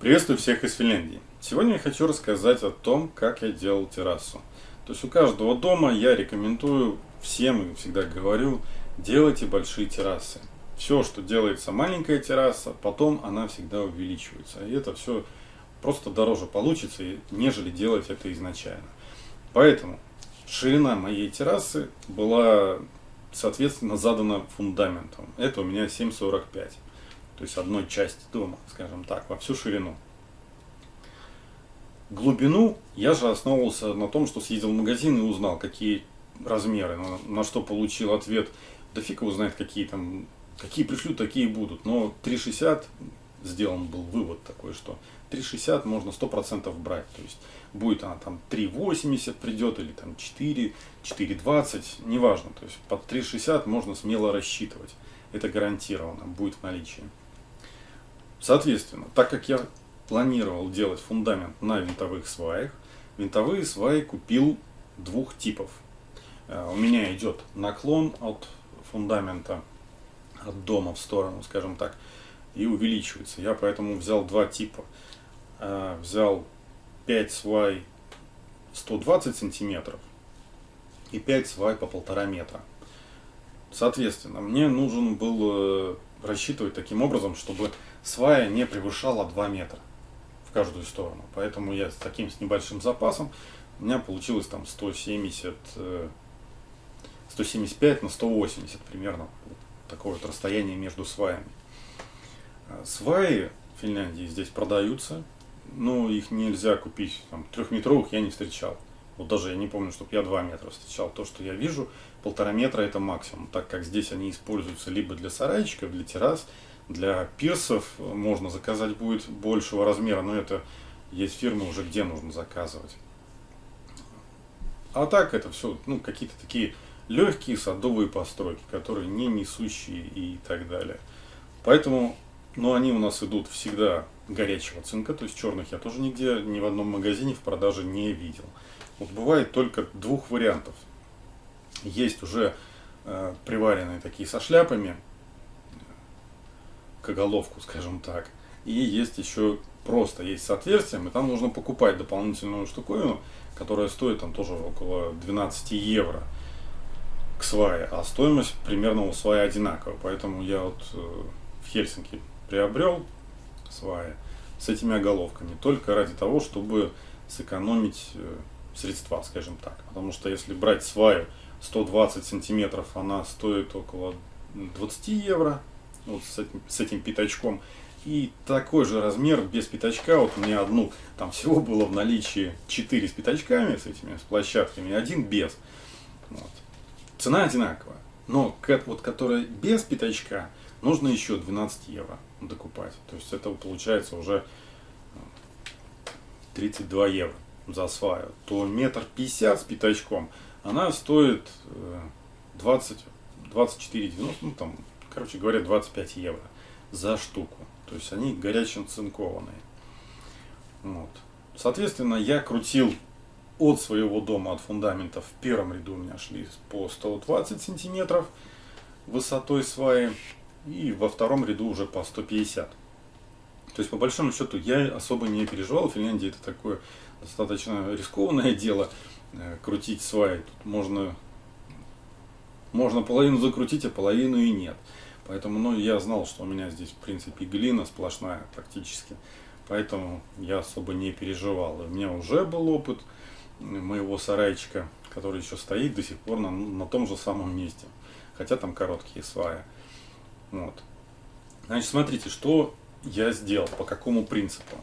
Приветствую всех из Финляндии. Сегодня я хочу рассказать о том, как я делал террасу. То есть у каждого дома я рекомендую всем и всегда говорю, делайте большие террасы. Все, что делается маленькая терраса, потом она всегда увеличивается. И это все просто дороже получится, нежели делать это изначально. Поэтому ширина моей террасы была, соответственно, задана фундаментом. Это у меня 7,45 то есть одной части дома, скажем так, во всю ширину. Глубину я же основывался на том, что съездил в магазин и узнал, какие размеры, на, на что получил ответ. Да фиг его знает, какие там, какие пришлют, такие будут. Но 3,60 сделан был вывод такой, что 3,60 можно 100% брать. То есть будет она там 3,80 придет или там 4, 4,20, неважно. То есть под 3,60 можно смело рассчитывать. Это гарантированно будет в наличии. Соответственно, так как я планировал делать фундамент на винтовых сваях, винтовые сваи купил двух типов. Э, у меня идет наклон от фундамента, от дома в сторону, скажем так, и увеличивается. Я поэтому взял два типа. Э, взял 5 свай 120 сантиметров и 5 свай по полтора метра. Соответственно, мне нужен был э, рассчитывать таким образом, чтобы свая не превышала 2 метра в каждую сторону. Поэтому я с таким с небольшим запасом, у меня получилось там 170, 175 э, на 180 примерно. такое вот расстояние между сваями. А сваи в Финляндии здесь продаются, но их нельзя купить, там, трехметровых я не встречал. Вот даже я не помню, чтобы я 2 метра встречал. То, что я вижу, полтора метра это максимум, так как здесь они используются либо для сарайчиков, для террас, для пирсов можно заказать будет большего размера, но это есть фирмы уже, где нужно заказывать. А так это все ну, какие-то такие легкие садовые постройки, которые не несущие и так далее. Поэтому, ну, они у нас идут всегда горячего цинка, то есть черных я тоже нигде, ни в одном магазине в продаже не видел. Вот бывает только двух вариантов. Есть уже э, приваренные такие со шляпами, к оголовку, скажем так. И есть еще просто, есть с отверстием, и там нужно покупать дополнительную штуковину, которая стоит там тоже около 12 евро к свае, а стоимость примерно у свая одинаковая. Поэтому я вот э, в Хельсинки приобрел сваи с этими оголовками, только ради того, чтобы сэкономить э, средства, скажем так. Потому что если брать сваю 120 сантиметров, она стоит около 20 евро, вот с этим, с этим пятачком. И такой же размер без пятачка, вот у меня одну, там всего было в наличии 4 с пятачками, с этими, с площадками, один без. Вот. Цена одинаковая. Но вот которая без пятачка, нужно еще 12 евро докупать. То есть это получается уже 32 э, евро за сваю. То метр пятьдесят с пятачком, она стоит 20, 24,90, ну там короче говоря, 25 евро за штуку. То есть они горячим цинкованные. Вот. Соответственно, я крутил от своего дома, от фундамента в первом ряду у меня шли по 120 сантиметров высотой сваи, и во втором ряду уже по 150. То есть, по большому счету, я особо не переживал. В Финляндии это такое достаточно рискованное дело, э, крутить сваи. Тут можно можно половину закрутить, а половину и нет. Поэтому ну, я знал, что у меня здесь, в принципе, глина сплошная практически. Поэтому я особо не переживал. У меня уже был опыт моего сарайчика, который еще стоит до сих пор на, на том же самом месте. Хотя там короткие сваи. Вот. Значит, смотрите, что я сделал, по какому принципу.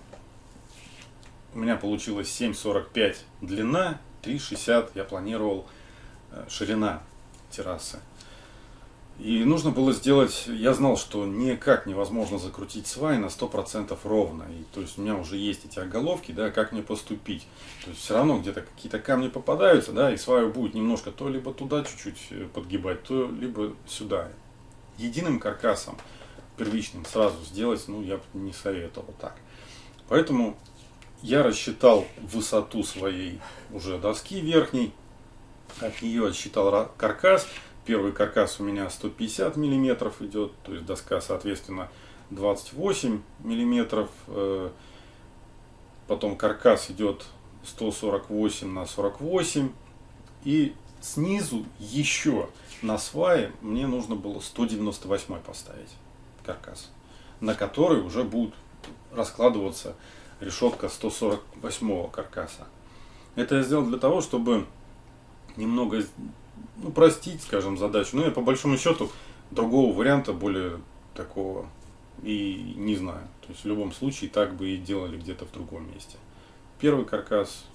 У меня получилось 7,45 длина, 3,60 я планировал э, ширина террасы. И нужно было сделать, я знал, что никак невозможно закрутить свай на 100% ровно. И, то есть у меня уже есть эти оголовки, да, как мне поступить. То есть все равно где-то какие-то камни попадаются, да, и сваю будет немножко то либо туда чуть-чуть э, подгибать, то либо сюда. Единым каркасом, первичным, сразу сделать, ну, я бы не советовал так. Поэтому я рассчитал высоту своей уже доски верхней, от нее отсчитал каркас. Первый каркас у меня 150 миллиметров идет, то есть доска, соответственно, 28 миллиметров. Э, потом каркас идет 148 на 48, и снизу еще на свае мне нужно было 198 поставить каркас, на который уже будет раскладываться решетка 148 каркаса. Это я сделал для того, чтобы немного ну, простить, скажем, задачу. Но я по большому счету другого варианта, более такого, и не знаю. То есть в любом случае так бы и делали где-то в другом месте. Первый каркас,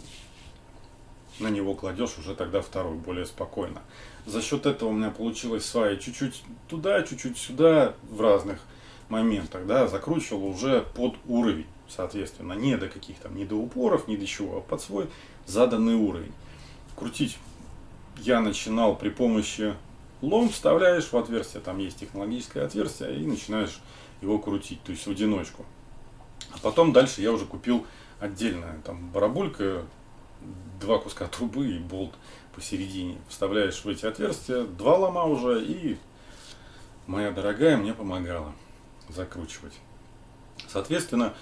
на него кладешь уже тогда второй, более спокойно. За счет этого у меня получилось сваи чуть-чуть туда, чуть-чуть сюда в разных моментах, да, закручивал уже под уровень, соответственно, не до каких там, не до упоров, не до чего, а под свой заданный уровень. Крутить я начинал при помощи лом, вставляешь в отверстие, там есть технологическое отверстие, и начинаешь его крутить, то есть в одиночку. А потом дальше я уже купил отдельно, там барабулька, два куска трубы и болт посередине. Вставляешь в эти отверстия, два лома уже, и моя дорогая мне помогала закручивать. Соответственно,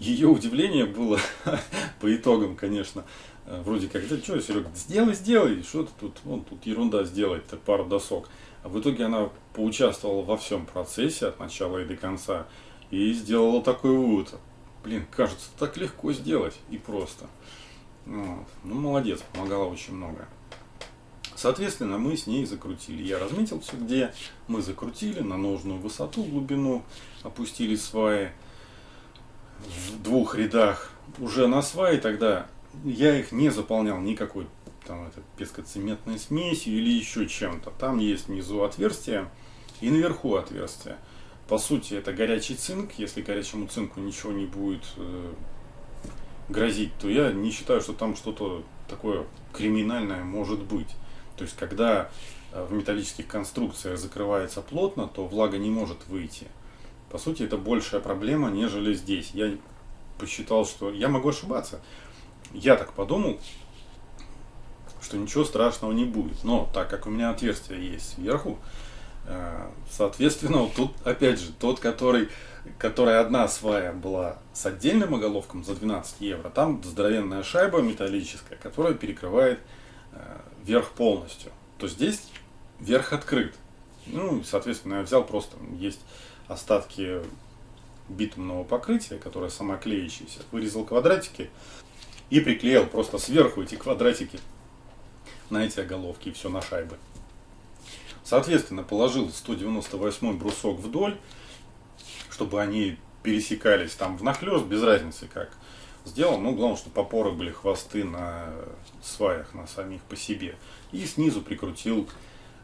ее удивление было по итогам, конечно, э, вроде как, да что, Серега, сделай, сделай, что ты тут, вон тут ерунда сделать, -то, пару досок. А в итоге она поучаствовала во всем процессе от начала и до конца и сделала такой вывод. Блин, кажется, так легко сделать и просто. Вот. Ну, молодец, помогала очень много. Соответственно, мы с ней закрутили. Я разметил все, где мы закрутили на нужную высоту, глубину, опустили сваи в двух рядах уже на сваи тогда я их не заполнял никакой там это пескоцементной смесью или еще чем-то. Там есть внизу отверстие и наверху отверстие. По сути, это горячий цинк. Если горячему цинку ничего не будет э, грозить, то я не считаю, что там что-то такое криминальное может быть. То есть, когда э, в металлических конструкциях закрывается плотно, то влага не может выйти. По сути, это большая проблема, нежели здесь. Я посчитал, что я могу ошибаться. Я так подумал, что ничего страшного не будет. Но так как у меня отверстие есть сверху, э, соответственно, вот тут опять же тот, который, которая одна свая была с отдельным оголовком за 12 евро, там здоровенная шайба металлическая, которая перекрывает э, верх полностью. То здесь верх открыт. Ну, соответственно, я взял просто, есть остатки битумного покрытия, которое самоклеящееся, вырезал квадратики и приклеил просто сверху эти квадратики на эти оголовки и все на шайбы. Соответственно, положил 198 брусок вдоль, чтобы они пересекались там внахлёст, без разницы как сделал. Ну, главное, чтобы опоры были хвосты на сваях, на самих по себе. И снизу прикрутил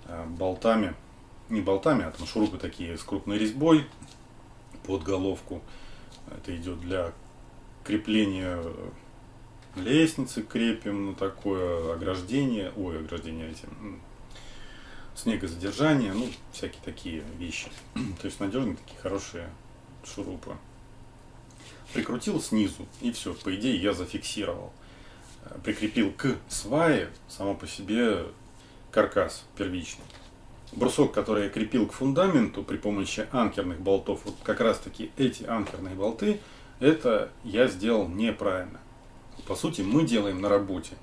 э, болтами не болтами, а там шурупы такие с крупной резьбой под головку. Это идет для крепления лестницы, крепим на такое ограждение, ой, ограждение эти, снегозадержание, ну, всякие такие вещи. То есть надежные такие хорошие шурупы. Прикрутил снизу, и все, по идее я зафиксировал. Прикрепил к свае само по себе каркас первичный брусок, который я крепил к фундаменту при помощи анкерных болтов, вот как раз таки эти анкерные болты, это я сделал неправильно. По сути, мы делаем на работе.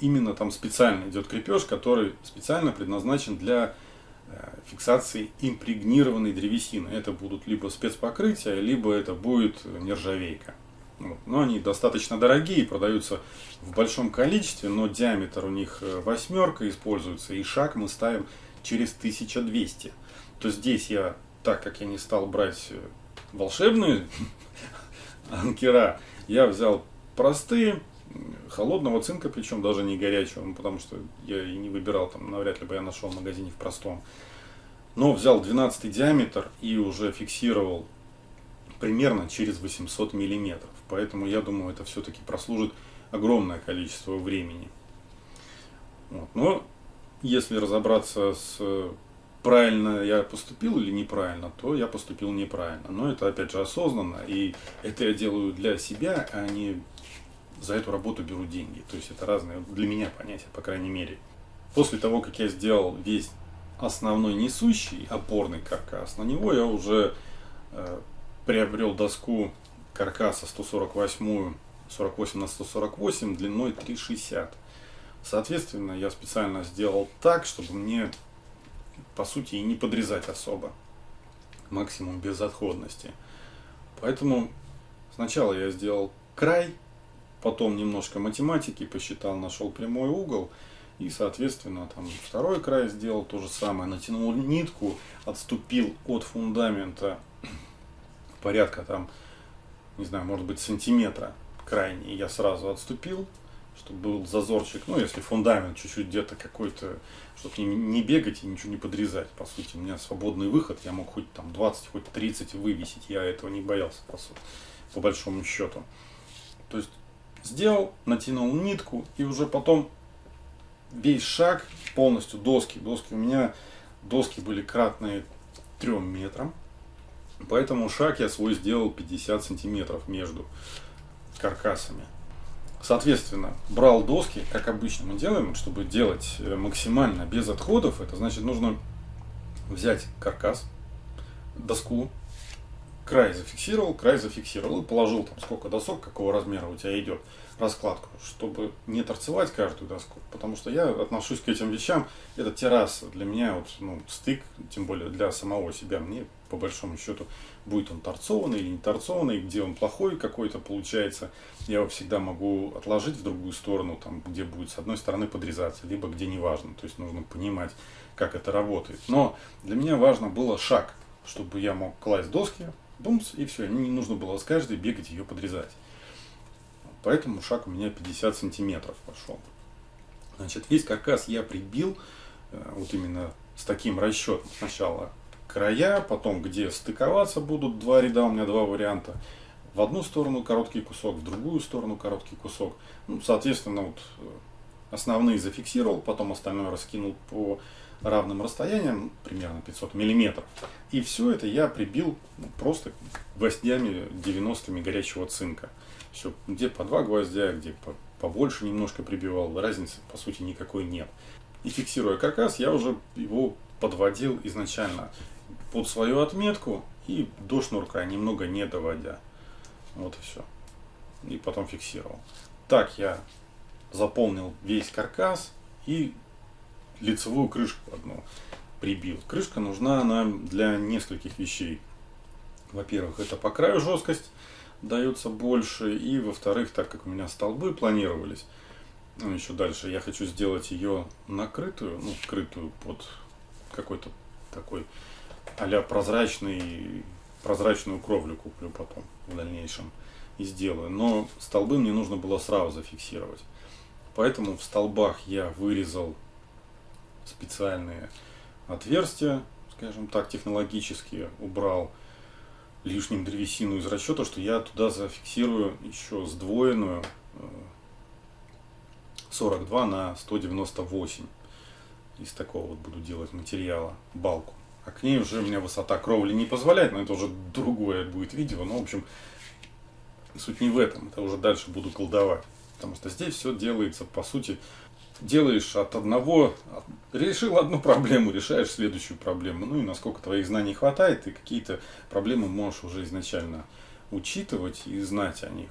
Именно там специально идет крепеж, который специально предназначен для э, фиксации импрегнированной древесины. Это будут либо спецпокрытия, либо это будет нержавейка. Вот. Но они достаточно дорогие, продаются в большом количестве, но диаметр у них э, восьмерка используется, и шаг мы ставим через 1200. То здесь я, так как я не стал брать э, волшебные анкера, я взял простые, холодного цинка, причем даже не горячего, ну, потому что я и не выбирал, там навряд ли бы я нашел в магазине в простом. Но взял 12 диаметр и уже фиксировал примерно через 800 миллиметров. Поэтому я думаю, это все-таки прослужит огромное количество времени. Вот. Но если разобраться с правильно я поступил или неправильно, то я поступил неправильно. Но это опять же осознанно, и это я делаю для себя, а не за эту работу беру деньги. То есть это разные для меня понятия, по крайней мере. После того, как я сделал весь основной несущий опорный каркас, на него я уже э, приобрел доску каркаса 148 48 на 148 длиной 3,60. Соответственно, я специально сделал так, чтобы мне, по сути, и не подрезать особо. Максимум безотходности. Поэтому сначала я сделал край, потом немножко математики посчитал, нашел прямой угол. И, соответственно, там второй край сделал то же самое. Натянул нитку, отступил от фундамента порядка там, не знаю, может быть, сантиметра крайний. Я сразу отступил, чтобы был зазорчик. Ну, если фундамент чуть-чуть где-то какой-то, чтобы не, не бегать и ничего не подрезать. По сути, у меня свободный выход. Я мог хоть там 20, хоть 30 вывесить. Я этого не боялся, по, сути, по большому счету. То есть, сделал, натянул нитку и уже потом весь шаг полностью доски. Доски у меня доски были кратные 3 метрам. Поэтому шаг я свой сделал 50 сантиметров между каркасами. Соответственно, брал доски, как обычно мы делаем, чтобы делать э, максимально без отходов. Это значит, нужно взять каркас, доску, край зафиксировал, край зафиксировал. И положил там сколько досок, какого размера у тебя идет раскладку, чтобы не торцевать каждую доску, потому что я отношусь к этим вещам, это терраса для меня вот, ну, стык, тем более для самого себя, мне по большому счету будет он торцованный или не торцованный, где он плохой какой-то получается, я его всегда могу отложить в другую сторону, там, где будет с одной стороны подрезаться, либо где не важно, то есть нужно понимать, как это работает. Но для меня важно было шаг, чтобы я мог класть доски, бумс, и все, не нужно было с каждой бегать ее подрезать. Поэтому шаг у меня 50 сантиметров пошел. Значит, весь каркас я прибил э, вот именно с таким расчетом. Сначала края, потом где стыковаться будут два ряда, у меня два варианта. В одну сторону короткий кусок, в другую сторону короткий кусок. Ну, соответственно, вот э, основные зафиксировал, потом остальное раскинул по равным расстояниям, примерно 500 миллиметров. И все это я прибил ну, просто гвоздями 90-ми горячего цинка. Все, где по два гвоздя, где по, побольше немножко прибивал, разницы по сути никакой нет. И фиксируя каркас, я уже его подводил изначально под свою отметку и до шнурка, немного не доводя. Вот и все. И потом фиксировал. Так я заполнил весь каркас и лицевую крышку одну прибил. Крышка нужна нам для нескольких вещей. Во-первых, это по краю жесткость дается больше. И во-вторых, так как у меня столбы планировались, ну, еще дальше, я хочу сделать ее накрытую, ну, скрытую под какой-то такой а прозрачный, прозрачную кровлю куплю потом в дальнейшем и сделаю. Но столбы мне нужно было сразу зафиксировать. Поэтому в столбах я вырезал специальные отверстия, скажем так, технологические, убрал лишним древесину из расчета, что я туда зафиксирую еще сдвоенную 42 э, на 198. Из такого вот буду делать материала, балку. А к ней уже у меня высота кровли не позволяет, но это уже другое будет видео. Но, в общем, суть не в этом, это уже дальше буду колдовать. Потому что здесь все делается, по сути, делаешь от одного, решил одну проблему, решаешь следующую проблему. Ну и насколько твоих знаний хватает, ты какие-то проблемы можешь уже изначально учитывать и знать о них.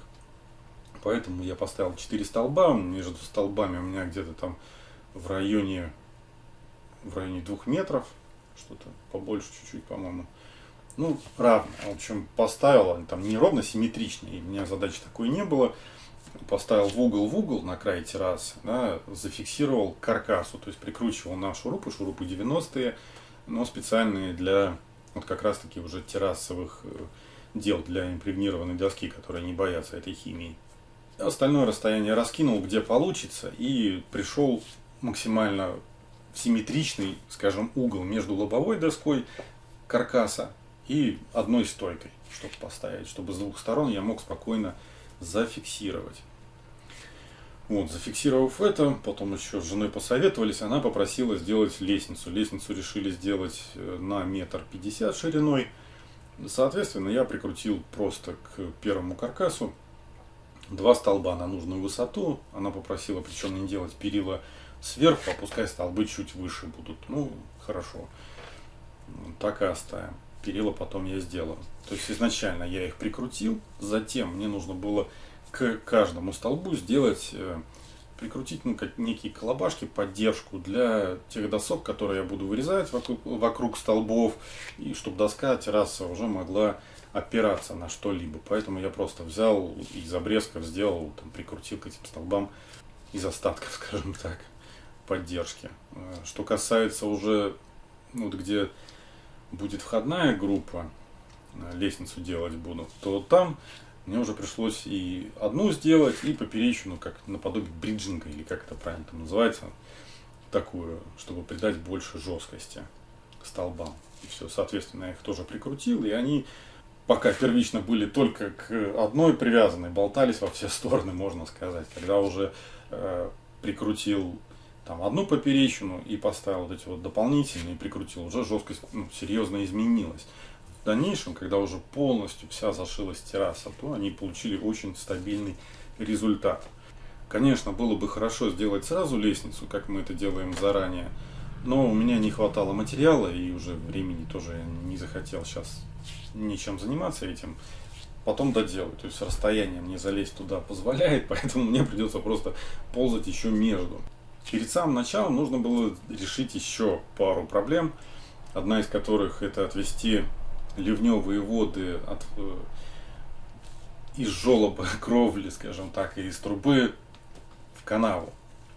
Поэтому я поставил 4 столба, между столбами у меня где-то там в районе, в районе 2 метров, что-то побольше чуть-чуть, по-моему. Ну, равно. В общем, поставил, там не ровно симметрично, и у меня задачи такой не было поставил в угол в угол на край террасы, да, зафиксировал каркасу, то есть прикручивал на шурупы, шурупы 90-е, но специальные для вот как раз таки уже террасовых э, дел для импрегнированной доски, которые не боятся этой химии. Остальное расстояние раскинул, где получится, и пришел максимально симметричный, скажем, угол между лобовой доской каркаса и одной стойкой, чтобы поставить, чтобы с двух сторон я мог спокойно зафиксировать. Вот, зафиксировав это, потом еще с женой посоветовались, она попросила сделать лестницу. Лестницу решили сделать э, на метр пятьдесят шириной. Соответственно, я прикрутил просто к первому каркасу два столба на нужную высоту. Она попросила, причем не делать перила сверху, а пускай столбы чуть выше будут. Ну, хорошо. Так и оставим. Перила потом я сделаю. То есть изначально я их прикрутил, затем мне нужно было к каждому столбу сделать, э, прикрутить ну, как некие колобашки, поддержку для тех досок, которые я буду вырезать вокруг, вокруг столбов, и чтобы доска, терраса уже могла опираться на что-либо. Поэтому я просто взял из обрезков сделал, там, прикрутил к этим столбам из остатков, скажем так, поддержки. Э, что касается уже, ну, вот где будет входная группа, э, лестницу делать буду, то там мне уже пришлось и одну сделать, и поперечную, как наподобие бриджинга, или как это правильно там называется, такую, чтобы придать больше жесткости столбам. И все, соответственно, я их тоже прикрутил, и они пока первично были только к одной привязанной, болтались во все стороны, можно сказать. Когда уже э, прикрутил там одну поперечину и поставил вот эти вот дополнительные, прикрутил, уже жесткость ну, серьезно изменилась. В дальнейшем, когда уже полностью вся зашилась терраса, то они получили очень стабильный результат. Конечно, было бы хорошо сделать сразу лестницу, как мы это делаем заранее, но у меня не хватало материала и уже времени тоже не захотел сейчас ничем заниматься этим. Потом доделаю. То есть расстояние мне залезть туда позволяет, поэтому мне придется просто ползать еще между. Перед самым началом нужно было решить еще пару проблем. Одна из которых это отвести ливневые воды от, э, из желоба кровли, скажем так, и из трубы в канаву,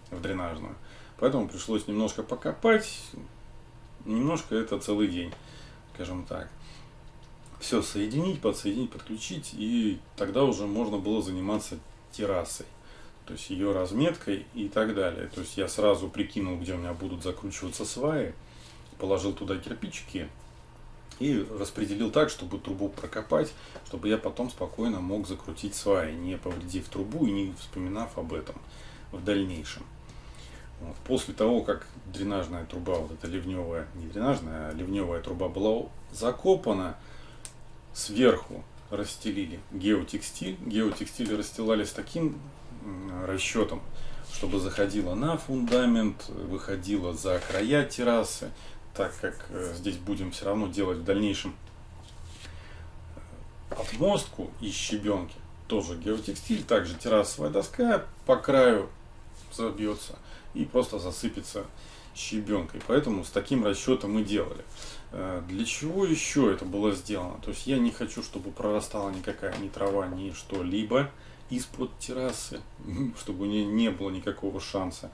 в дренажную. Поэтому пришлось немножко покопать. Немножко это целый день, скажем так. Все соединить, подсоединить, подключить. И тогда уже можно было заниматься террасой. То есть ее разметкой и так далее. То есть я сразу прикинул, где у меня будут закручиваться сваи. Положил туда кирпичики и распределил так, чтобы трубу прокопать, чтобы я потом спокойно мог закрутить сваи, не повредив трубу и не вспоминав об этом в дальнейшем. Вот. После того, как дренажная труба, вот эта ливневая, не дренажная, а ливневая труба была закопана, сверху расстелили геотекстиль. Геотекстиль расстилали с таким расчетом, чтобы заходила на фундамент, выходила за края террасы, так как э, здесь будем все равно делать в дальнейшем отмостку из щебенки, тоже геотекстиль, также террасовая доска по краю забьется и просто засыпется щебенкой. Поэтому с таким расчетом мы делали. Э, для чего еще это было сделано? То есть я не хочу, чтобы прорастала никакая ни трава, ни что-либо из-под террасы, чтобы у нее не было никакого шанса.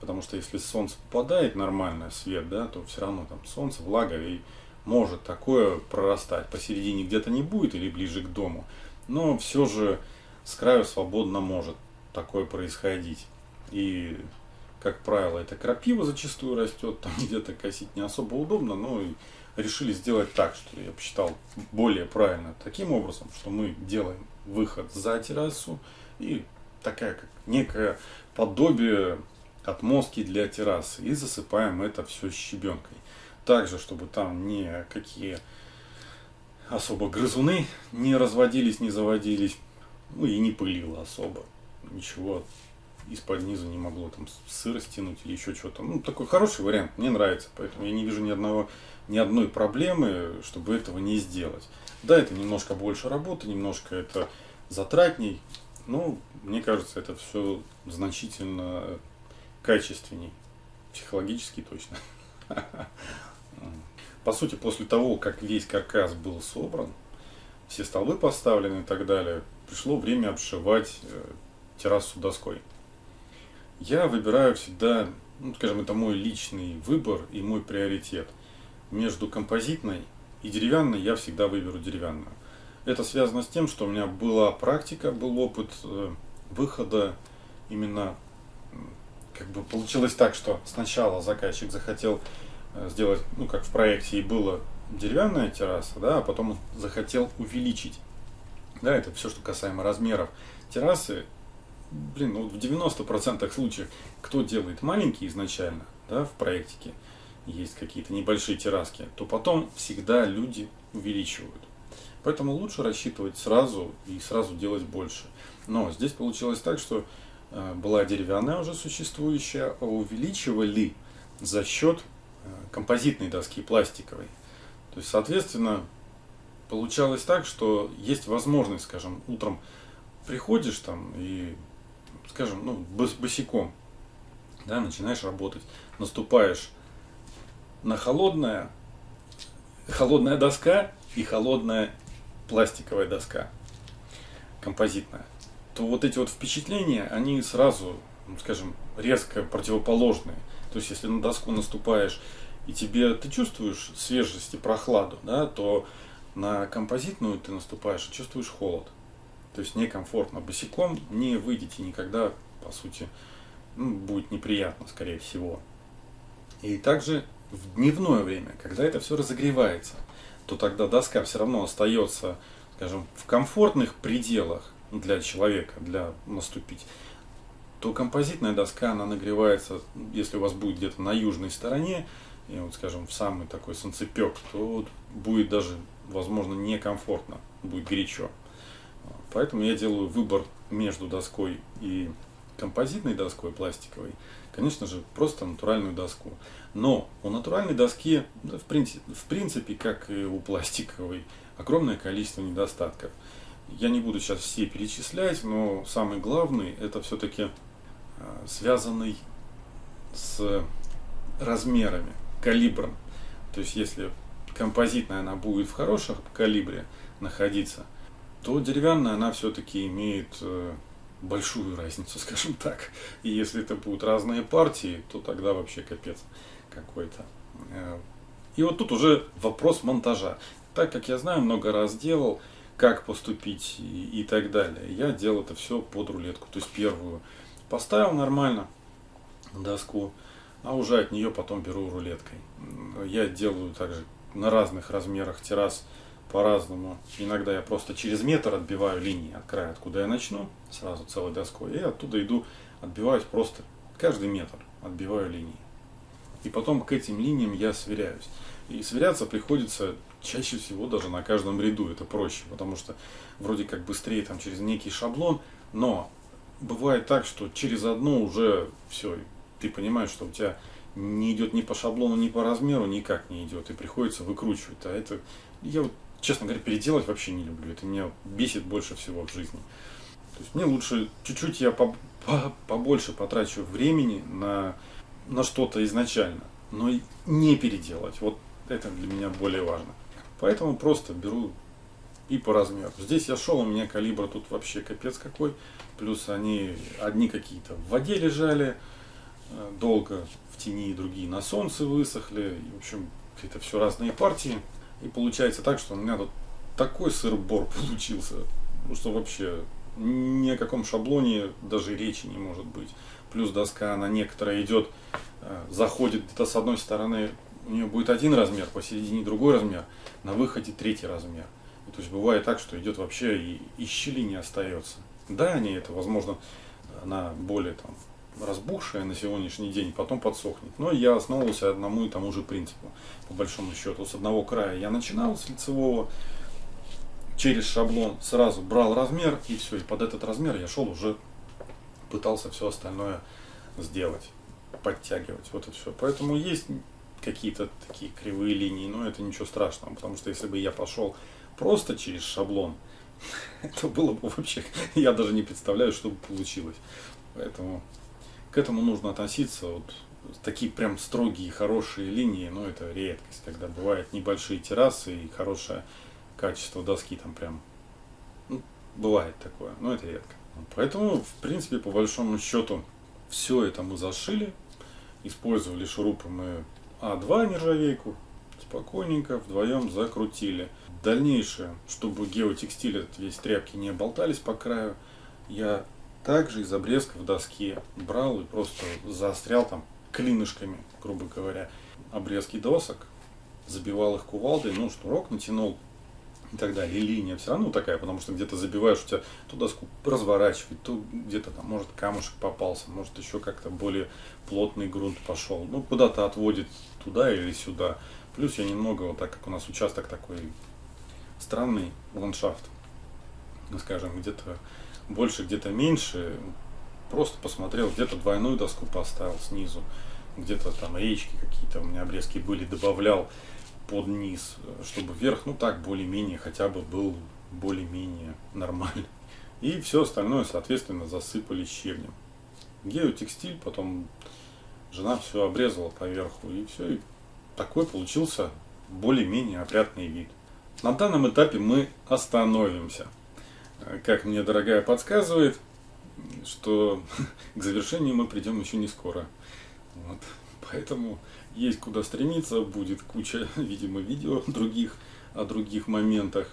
Потому что если солнце попадает нормально, свет, да, то все равно там солнце, влага и может такое прорастать. Посередине где-то не будет или ближе к дому. Но все же с краю свободно может такое происходить. И как правило, это крапива зачастую растет, там где-то косить не особо удобно, но решили сделать так, что я посчитал более правильно таким образом, что мы делаем выход за террасу и такая как некое подобие отмостки для террасы и засыпаем это все щебенкой. Также, чтобы там никакие особо грызуны не разводились, не заводились, ну и не пылило особо. Ничего из-под низа не могло там сыр стянуть или еще что-то. Ну, такой хороший вариант, мне нравится, поэтому я не вижу ни одного, ни одной проблемы, чтобы этого не сделать. Да, это немножко больше работы, немножко это затратней, но мне кажется, это все значительно качественней, психологически точно. По сути, после того, как весь каркас был собран, все столбы поставлены и так далее, пришло время обшивать э, террасу доской. Я выбираю всегда, ну, скажем, это мой личный выбор и мой приоритет. Между композитной и деревянной я всегда выберу деревянную. Это связано с тем, что у меня была практика, был опыт э, выхода именно, как бы получилось так, что сначала заказчик захотел э, сделать, ну как в проекте и было деревянная терраса, да, а потом захотел увеличить. Да, это все, что касаемо размеров террасы блин, ну, в 90% случаев, кто делает маленькие изначально, да, в проектике, есть какие-то небольшие терраски, то потом всегда люди увеличивают. Поэтому лучше рассчитывать сразу и сразу делать больше. Но здесь получилось так, что э, была деревянная уже существующая, а увеличивали за счет э, композитной доски пластиковой. То есть, соответственно, получалось так, что есть возможность, скажем, утром приходишь там и, скажем, ну, бос, босиком, да, начинаешь работать, наступаешь на холодное, холодная доска и холодная пластиковая доска, композитная, то вот эти вот впечатления, они сразу, ну, скажем, резко противоположные. То есть, если на доску наступаешь и тебе ты чувствуешь свежесть и прохладу, да, то на композитную ты наступаешь и чувствуешь холод. То есть некомфортно. Босиком не выйдете никогда, по сути, ну, будет неприятно, скорее всего. И также в дневное время, когда это все разогревается, то тогда доска все равно остается, скажем, в комфортных пределах для человека, для наступить то композитная доска, она нагревается, если у вас будет где-то на южной стороне, и вот, скажем, в самый такой солнцепек, то будет даже, возможно, некомфортно, будет горячо. Поэтому я делаю выбор между доской и композитной доской пластиковой, конечно же, просто натуральную доску. Но у натуральной доски, в принципе, в принципе, как и у пластиковой, огромное количество недостатков. Я не буду сейчас все перечислять, но самый главный это все-таки а, связанный с размерами, калибром. То есть если композитная она будет в хорошем калибре находиться, то деревянная она все-таки имеет э, большую разницу, скажем так. И если это будут разные партии, то тогда вообще капец какой-то. Э, и вот тут уже вопрос монтажа. Так как я знаю, много раз делал, как поступить и, так далее. Я делал это все под рулетку. То есть первую поставил нормально доску, а уже от нее потом беру рулеткой. Я делаю также на разных размерах террас по-разному. Иногда я просто через метр отбиваю линии от края, откуда я начну, сразу целой доской, и оттуда иду, отбиваюсь просто каждый метр, отбиваю линии. И потом к этим линиям я сверяюсь. И сверяться приходится чаще всего даже на каждом ряду, это проще, потому что вроде как быстрее там через некий шаблон, но бывает так, что через одно уже все, ты понимаешь, что у тебя не идет ни по шаблону, ни по размеру, никак не идет, и приходится выкручивать. А это, я вот, честно говоря, переделать вообще не люблю, это меня бесит больше всего в жизни. То есть мне лучше чуть-чуть я по, по, побольше потрачу времени на, на что-то изначально, но не переделать. Вот это для меня более важно. Поэтому просто беру и по размеру. Здесь я шел, у меня калибр тут вообще капец какой. Плюс они одни какие-то в воде лежали э, долго в тени, другие на солнце высохли. В общем, это все разные партии. И получается так, что у меня тут такой сыр-бор получился, ну, что вообще ни о каком шаблоне даже речи не может быть. Плюс доска, она некоторая идет, э, заходит где-то с одной стороны, у нее будет один размер, посередине другой размер, на выходе третий размер. То есть бывает так, что идет вообще и, и щели не остается. Да, они это, возможно, она более там разбухшая на сегодняшний день, потом подсохнет. Но я основывался одному и тому же принципу, по большому счету. С одного края я начинал, с лицевого, через шаблон сразу брал размер, и все, и под этот размер я шел уже, пытался все остальное сделать, подтягивать, вот это все. Поэтому есть какие-то такие кривые линии, но это ничего страшного, потому что если бы я пошел просто через шаблон, это было бы вообще, я даже не представляю, что бы получилось. Поэтому к этому нужно относиться, вот такие прям строгие, хорошие линии, но это редкость, когда бывают небольшие террасы и хорошее качество доски там прям, ну, бывает такое, но это редко. Поэтому, в принципе, по большому счету, все это мы зашили, использовали шурупы мы А2 нержавейку, спокойненько вдвоем закрутили. Дальнейшее, чтобы геотекстиль весь тряпки не болтались по краю, я также из обрезков доски брал и просто заострял там клинышками, грубо говоря, обрезки досок, забивал их кувалдой, ну, шнурок натянул и так далее. И линия все равно такая, потому что где-то забиваешь, у тебя ту доску разворачивать, то где-то там, может, камушек попался, может, еще как-то более плотный грунт пошел. Ну, куда-то отводит туда или сюда. Плюс я немного, вот так как у нас участок такой странный ландшафт, скажем, где-то больше, где-то меньше, просто посмотрел, где-то двойную доску поставил снизу, где-то там речки какие-то у меня обрезки были, добавлял под низ, чтобы вверх, ну так, более-менее, хотя бы был более-менее нормальный. И все остальное, соответственно, засыпали щебнем. Геотекстиль, потом жена все обрезала поверху, и все. И такой получился более-менее опрятный вид. На данном этапе мы остановимся. Как мне дорогая подсказывает, что к завершению мы придем еще не скоро. Вот. Поэтому есть куда стремиться, будет куча, видимо, видео других о других моментах.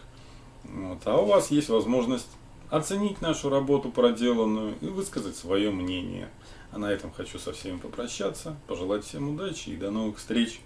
Вот. А у вас есть возможность оценить нашу работу проделанную и высказать свое мнение. А на этом хочу со всеми попрощаться, пожелать всем удачи и до новых встреч.